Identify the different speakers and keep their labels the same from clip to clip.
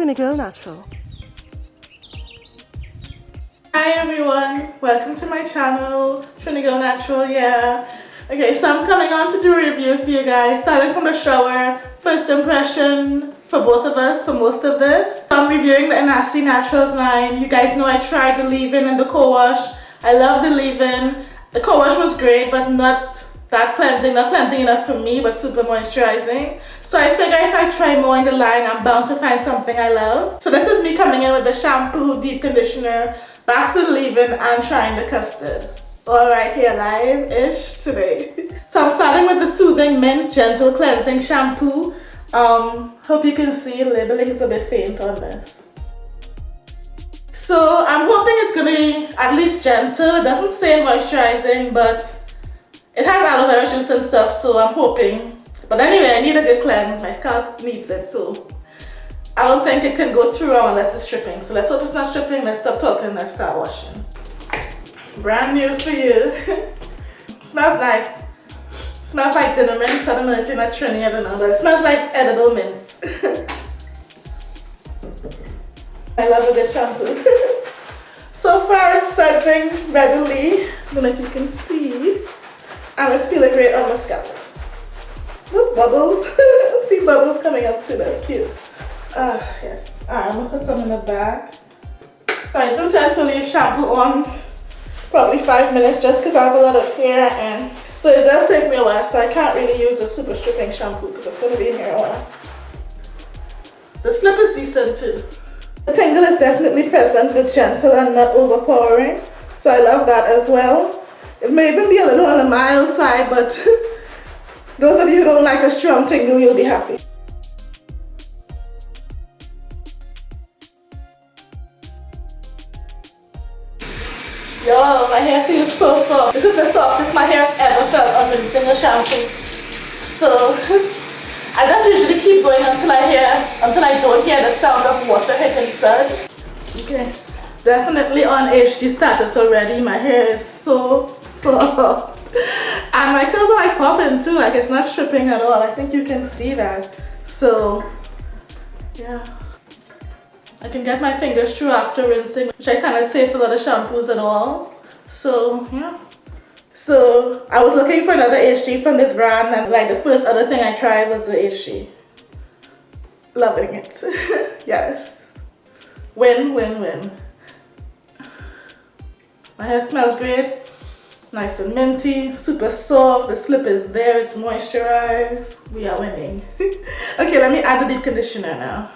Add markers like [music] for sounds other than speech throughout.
Speaker 1: Trini go Natural.
Speaker 2: Hi everyone, welcome to my channel, Trini Girl Natural, yeah. Okay, so I'm coming on to do a review for you guys, starting from the shower, first impression for both of us for most of this. I'm reviewing the Anasi Naturals line. You guys know I tried the leave-in and the co-wash. I love the leave-in. The co-wash was great, but not that cleansing, not cleansing enough for me, but super moisturizing. So I figure if I try more in the line, I'm bound to find something I love. So this is me coming in with the shampoo, deep conditioner, back to leave-in, and trying the custard. All right, here live-ish today. [laughs] so I'm starting with the Soothing Mint Gentle Cleansing Shampoo. Um, hope you can see, labeling is a bit faint on this. So I'm hoping it's to be at least gentle. It doesn't say moisturizing, but it has aloe vera juice and stuff, so I'm hoping. But anyway, I need a good cleanse. My scalp needs it, so I don't think it can go too wrong unless it's stripping. So let's hope it's not stripping. Let's stop talking. Let's start washing. Brand new for you. [laughs] smells nice. Smells like dinner mints. I don't know if you're not Trini, I don't know, but it smells like edible mints. [laughs] I love good shampoo. [laughs] so far it's setting readily. I don't know if you can see. And it's feeling great on my scalp. Those bubbles. [laughs] See bubbles coming up too, that's cute. Ah, uh, yes. Alright, I'm gonna put some in the back. So I do tend to leave shampoo on probably five minutes just because I have a lot of hair and so it does take me a while so I can't really use a super stripping shampoo because it's going to be in here a while. The slip is decent too. The tingle is definitely present but gentle and not overpowering so I love that as well. It may even be a little on the mild side, but [laughs] those of you who don't like a strong tingle, you'll be happy. Yo, my hair feels so soft. This is the softest my hair has ever felt on rinsing a shampoo. So, [laughs] I just usually keep going until I hear, until I don't hear the sound of water hitting suds. Okay. Definitely on HG status already. My hair is so [laughs] soft. And my curls are like popping too. Like it's not stripping at all. I think you can see that. So yeah. I can get my fingers through after rinsing, which I kind of save for of shampoos at all. So yeah. So I was looking for another HG from this brand and like the first other thing I tried was the HG. Loving it. [laughs] yes. Win, win, win. My hair smells great. Nice and minty, super soft. The slip is there, it's moisturized. We are winning. [laughs] okay, let me add the deep conditioner now.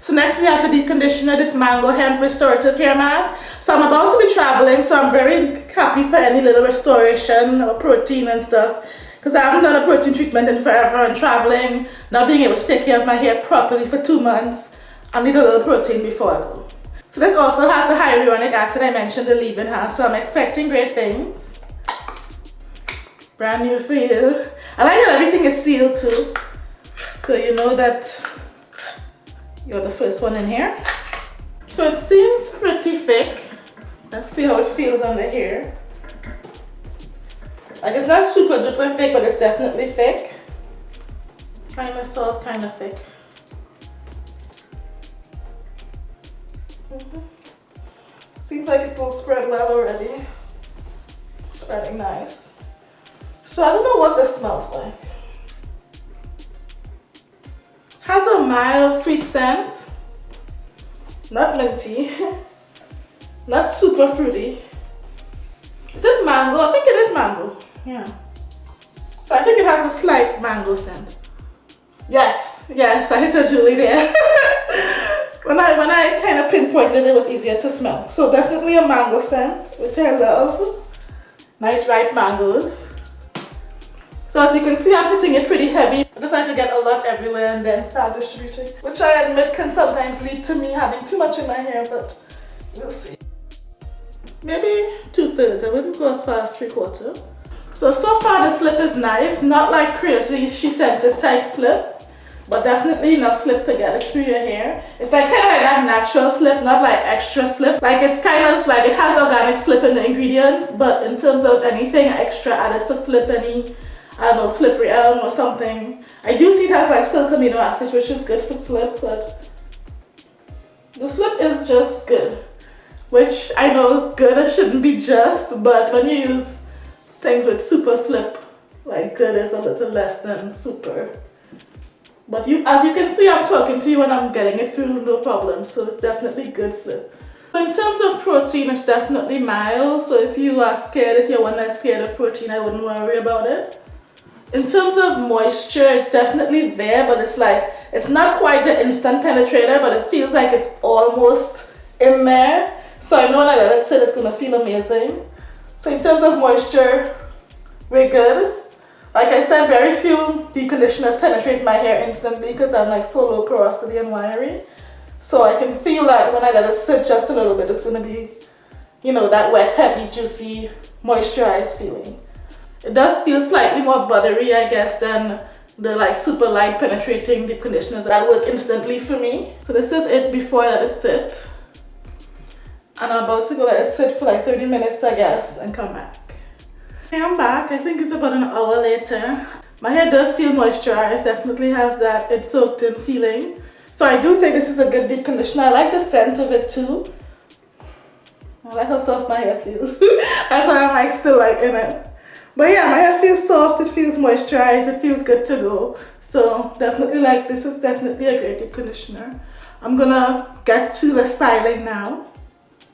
Speaker 2: So next we have the deep conditioner, this Mango Hemp Restorative Hair Mask. So I'm about to be traveling, so I'm very happy for any little restoration or protein and stuff. Because I haven't done a protein treatment in forever and traveling, not being able to take care of my hair properly for two months. I need a little protein before I go. So this also has the hyaluronic acid I mentioned the leave-in has, so I'm expecting great things. Brand new for you. I like that everything is sealed too. So you know that you're the first one in here. So it seems pretty thick. Let's see how it feels on the hair. Like it's not super duper thick, but it's definitely thick. Kind of soft, kind of thick. Mm -hmm. Seems like it will spread well already. Spreading nice. So I don't know what this smells like. Has a mild sweet scent. Not minty. [laughs] Not super fruity. Is it mango? I think it is mango. Yeah. So I think it has a slight mango scent. Yes, yes, I hit a Julie there. [laughs] when I when I kind of pinpointed it, it was easier to smell. So definitely a mango scent, which I love. Nice ripe mangoes. So as you can see, I'm hitting it pretty heavy. I decided to get a lot everywhere and then start distributing, which I admit can sometimes lead to me having too much in my hair, but we'll see. Maybe two-thirds, I wouldn't go as far as three-quarter. So, so far the slip is nice, not like crazy SheScentIt type slip but definitely not slip together through your hair. It's like kind of like that natural slip, not like extra slip. Like it's kind of like it has organic slip in the ingredients, but in terms of anything extra added for slip, any, I don't know, slippery elm or something. I do see it has like silk amino acids, which is good for slip, but The slip is just good, which I know good shouldn't be just, but when you use things with super slip, like good is a little less than super. But you, as you can see, I'm talking to you and I'm getting it through no problem, so it's definitely good slip. In terms of protein, it's definitely mild, so if you are scared, if you're one that's scared of protein, I wouldn't worry about it. In terms of moisture, it's definitely there, but it's like, it's not quite the instant penetrator, but it feels like it's almost in there. So I know when I sit, it's gonna feel amazing. So in terms of moisture, we're good. Like I said, very few deep conditioners penetrate my hair instantly because I'm like so low porosity and wiry. So I can feel that when I let it sit just a little bit, it's gonna be, you know, that wet, heavy, juicy, moisturized feeling. It does feel slightly more buttery, I guess, than the like super light penetrating deep conditioners that work instantly for me. So this is it before I let it sit. And I'm about to go let it sit for like 30 minutes, I guess, and come back. Okay, I'm back. I think it's about an hour later. My hair does feel moisturized, definitely has that it's soaked in feeling. So I do think this is a good deep conditioner. I like the scent of it too. I like how soft my hair feels. [laughs] That's why I'm like still like in it. But yeah, my hair feels soft, it feels moisturized, it feels good to go. So definitely like, this is definitely a great deep conditioner. I'm gonna get to the styling now.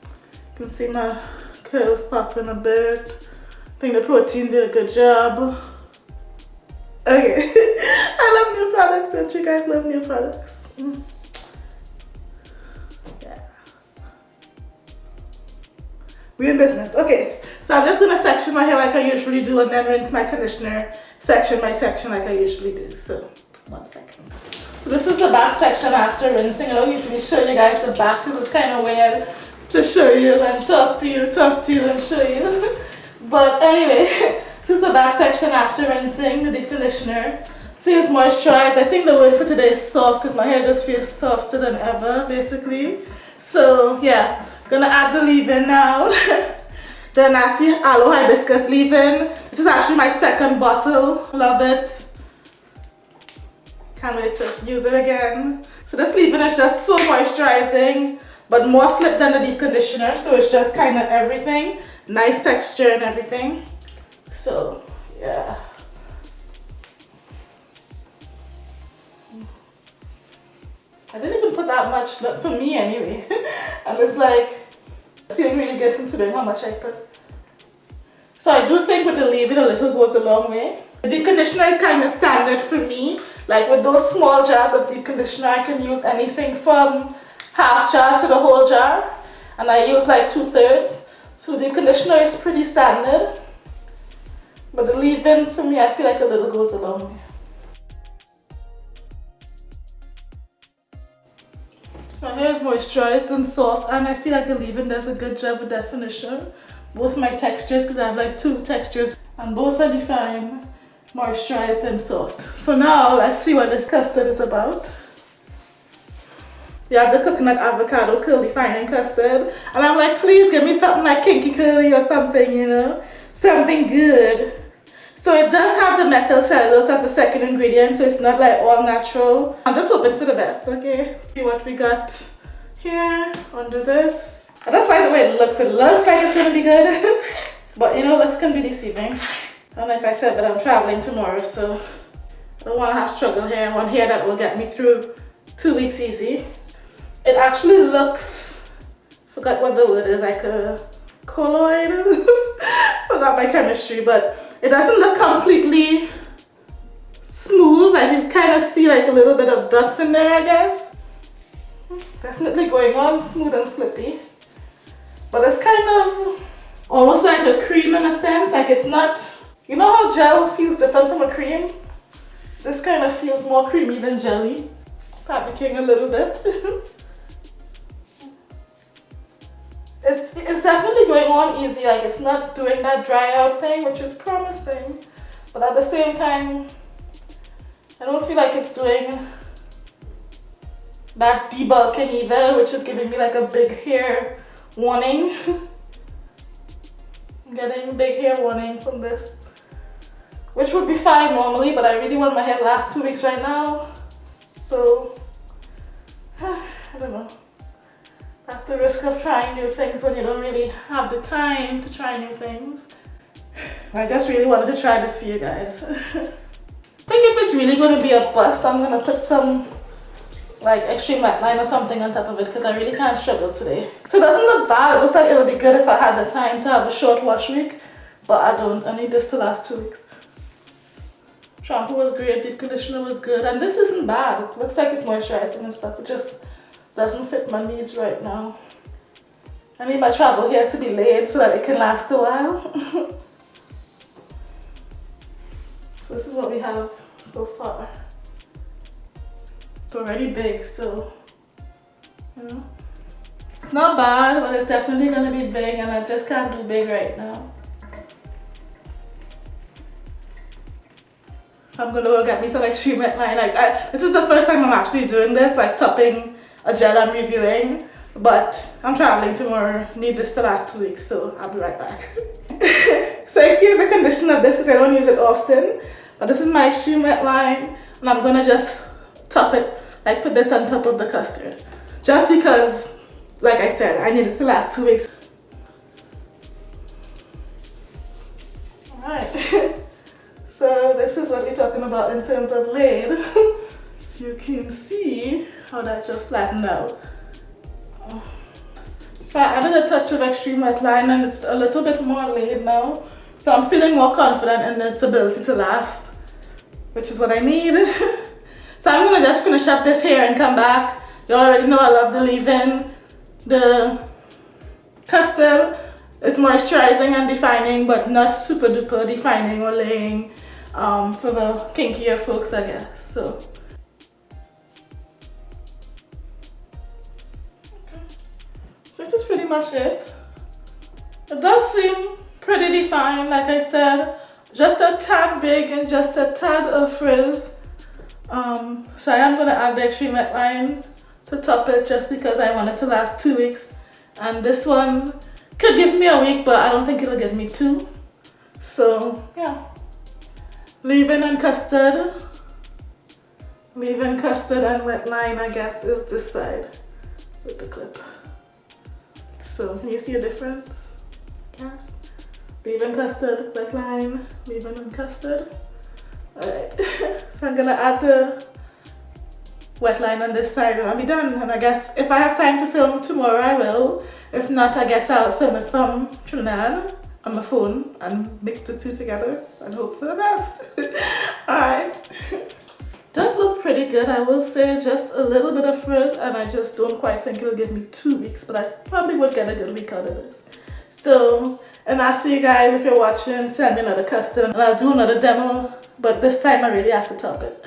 Speaker 2: You can see my curls popping a bit. I think the protein did a good job. Okay, [laughs] I love new products, don't you guys love new products? Mm. Yeah. We're in business. Okay, so I'm just gonna section my hair like I usually do and then rinse my conditioner section by section like I usually do. So one second. So this is the back section after rinsing. I don't usually show you guys the back. It was kind of weird to show you and talk to you, talk to you and show you. [laughs] but anyway, [laughs] this is the back section after rinsing the conditioner. Feels moisturized. I think the word for today is soft because my hair just feels softer than ever basically. So yeah, gonna add the leave-in now. [laughs] The Nasi Aloe Hibiscus leave-in. This is actually my second bottle. Love it. Can't wait to use it again. So this leave-in is just so moisturizing, but more slip than the deep conditioner. So it's just kind of everything. Nice texture and everything. So, yeah. I didn't even put that much, not for me anyway. [laughs] and it's like, it's feeling really good considering how much I put. So I do think with the leave-in a little goes a long way. The deep conditioner is kind of standard for me. Like with those small jars of deep conditioner, I can use anything from half jar to the whole jar. And I use like two thirds. So the deep conditioner is pretty standard. But the leave-in for me, I feel like a little goes a long way. So my hair is moisturized and soft and I feel like the leave-in does a good job with definition both my textures because I have like two textures and both are defined, moisturized and soft. So now let's see what this custard is about. We have the coconut avocado curl defining custard and I'm like please give me something like Kinky-Curly or something you know? Something good. So it does have the methyl cellulose as the second ingredient so it's not like all natural. I'm just hoping for the best okay? See what we got here under this that's by the way it looks. It looks like it's going to be good. [laughs] but you know, looks can be deceiving. I don't know if I said but I'm traveling tomorrow, so I don't want to have struggle here. I want hair that will get me through two weeks easy. It actually looks, forgot what the word is, like a colloid. [laughs] forgot my chemistry, but it doesn't look completely smooth. I can kind of see like a little bit of dots in there, I guess. Definitely going on smooth and slippy. But it's kind of almost like a cream in a sense. Like it's not, you know how gel feels different from a cream? This kind of feels more creamy than jelly. Panicking a little bit. [laughs] it's, it's definitely going on easy. Like it's not doing that dry out thing, which is promising. But at the same time, I don't feel like it's doing that debulking either, which is giving me like a big hair warning. I'm getting big hair warning from this. Which would be fine normally, but I really want my hair to last two weeks right now. So, [sighs] I don't know. That's the risk of trying new things when you don't really have the time to try new things. [sighs] I just really wanted to try this for you guys. I [laughs] think if it's really going to be a bust, I'm going to put some like extreme matte line or something on top of it because I really can't struggle today. So it doesn't look bad. It looks like it would be good if I had the time to have a short wash week, but I don't. I need this to last two weeks. Shampoo was great, deep conditioner was good, and this isn't bad. It looks like it's moisturizing and stuff. It just doesn't fit my needs right now. I need my travel hair to be laid so that it can last a while. [laughs] so this is what we have so far it's already big so you know. It's not bad but it's definitely gonna be big and I just can't do big right now. I'm gonna go get me some extreme line. Like I, this is the first time I'm actually doing this like topping a gel I'm reviewing but I'm traveling tomorrow. Need this to last two weeks so I'll be right back. [laughs] So excuse the condition of this because I don't use it often but this is my extreme wet line and I'm gonna just top it like put this on top of the custard. Just because, like I said, I need it to last two weeks. Alright, [laughs] so this is what we're talking about in terms of laid. [laughs] so you can see how that just flattened out. So I added a touch of extreme wet line and it's a little bit more laid now. So I'm feeling more confident in its ability to last, which is what I need. [laughs] So I'm gonna just finish up this hair and come back. You already know I love the leave-in. The custard is moisturizing and defining, but not super duper defining or laying um, for the kinkier folks, I guess. So. So this is pretty much it. It does seem pretty defined, like I said. Just a tad big and just a tad of frizz. Um, so I am going to add the extreme line to top it just because I want it to last two weeks. And this one could give me a week, but I don't think it'll give me two. So yeah, leave-in and custard. Leave-in custard and wet line, I guess, is this side with the clip. So can you see a difference? Yes. Leave-in custard, wet line, leave-in and custard. Alright, [laughs] so I'm gonna add the wet line on this side and I'll be done. And I guess if I have time to film tomorrow, I will. If not, I guess I'll film it from Trinidad on my phone and mix the two together and hope for the best. [laughs] Alright. Does look pretty good, I will say. Just a little bit of frizz and I just don't quite think it'll give me two weeks, but I probably would get a good week out of this. So, and I'll see you guys if you're watching. Send me another custom and I'll do another demo but this time I really have to top it.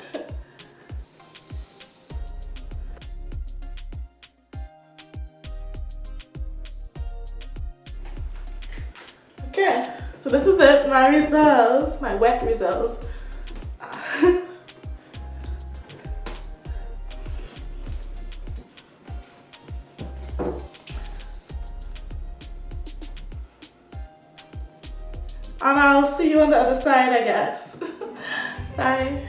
Speaker 2: okay, so this is it, my result, my wet result. [laughs] and I'll see you on the other side I guess. [laughs] Bye.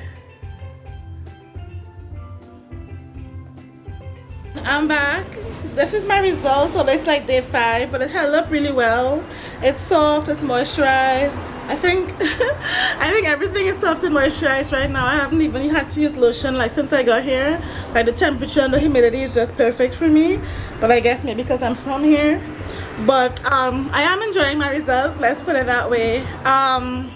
Speaker 2: I'm back. This is my result, although it's like day five, but it held up really well. It's soft, it's moisturized. I think [laughs] I think everything is soft and moisturized right now. I haven't even had to use lotion like since I got here. Like the temperature and the humidity is just perfect for me. But I guess maybe because I'm from here. But um, I am enjoying my result, let's put it that way. Um,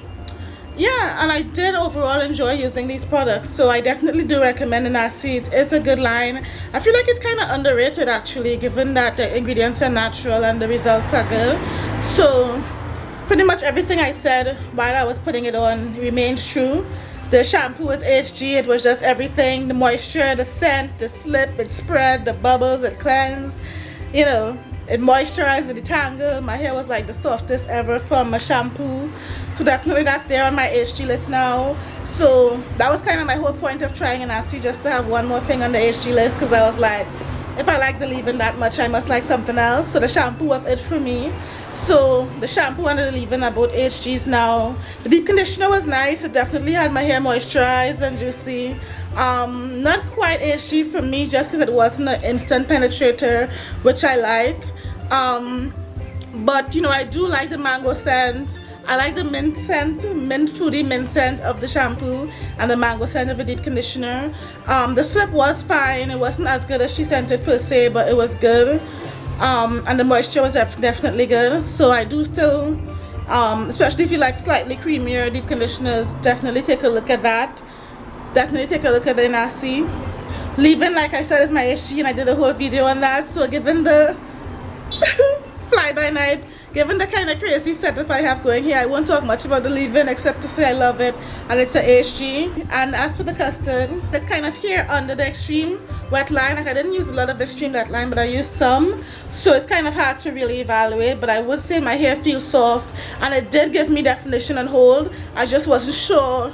Speaker 2: yeah and i did overall enjoy using these products so i definitely do recommend seeds. It's a good line. I feel like it's kind of underrated actually given that the ingredients are natural and the results are good. So pretty much everything i said while i was putting it on remains true. The shampoo was hg it was just everything. The moisture the scent the slip it spread the bubbles it cleansed. You know it moisturized the tangle my hair was like the softest ever from my shampoo. So definitely that's there on my HG list now. So that was kind of my whole point of trying an Enasty just to have one more thing on the HG list because I was like if I like the leave-in that much I must like something else. So the shampoo was it for me. So the shampoo and the leave-in are both HGs now. The deep conditioner was nice. It definitely had my hair moisturized and juicy. Um, not quite HG for me just because it wasn't an instant penetrator which I like um, but you know I do like the mango scent I like the mint scent, mint fruity mint scent of the shampoo and the mango scent of the deep conditioner. Um, the slip was fine. It wasn't as good as SheScentIt per se, but it was good. Um, and the moisture was definitely good. So I do still, um, especially if you like slightly creamier deep conditioners, definitely take a look at that. Definitely take a look at the Nasi. Leave-in, like I said, is my issue and I did a whole video on that. So given the [laughs] fly-by-night given the kind of crazy setup I have going here, I won't talk much about the leave-in except to say I love it and it's a HG. And as for the custard, it's kind of here under the extreme wet line. Like I didn't use a lot of the extreme wet line, but I used some. So it's kind of hard to really evaluate, but I would say my hair feels soft and it did give me definition and hold. I just wasn't sure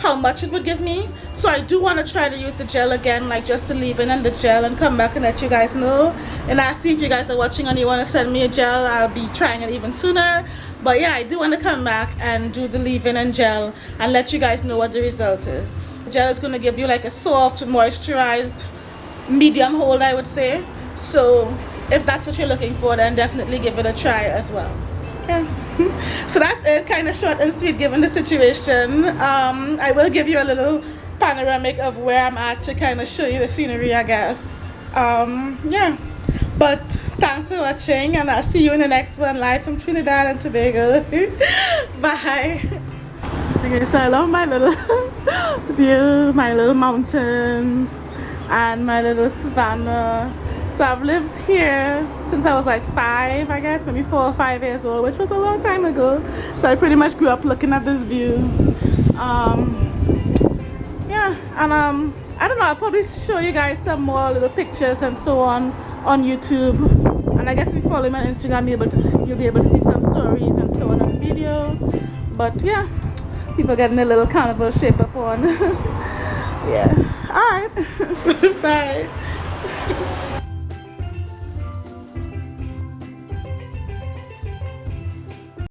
Speaker 2: how much it would give me. So I do want to try to use the gel again like just to leave in and the gel and come back and let you guys know. And I see if you guys are watching and you want to send me a gel I'll be trying it even sooner. But yeah I do want to come back and do the leave-in and gel and let you guys know what the result is. The gel is going to give you like a soft moisturized medium hold I would say. So if that's what you're looking for then definitely give it a try as well yeah. [laughs] So that's it kind of short and sweet given the situation. Um, i will give you a little panoramic of where i'm at to kind of show you the scenery i guess. Um, yeah. But thanks for watching and i'll see you in the next one live from trinidad and tobago. [laughs] Bye. Okay so i love my little [laughs] view my little mountains and my little savannah so I've lived here since I was like five, I guess, maybe four or five years old, which was a long time ago. So I pretty much grew up looking at this view. Um, yeah, and um, I don't know, I'll probably show you guys some more little pictures and so on on YouTube. And I guess if you follow me on Instagram, you'll be able to, you'll be able to see some stories and so on on the video. But yeah, people getting a little carnival shape up on. [laughs] yeah, all right, [laughs] bye.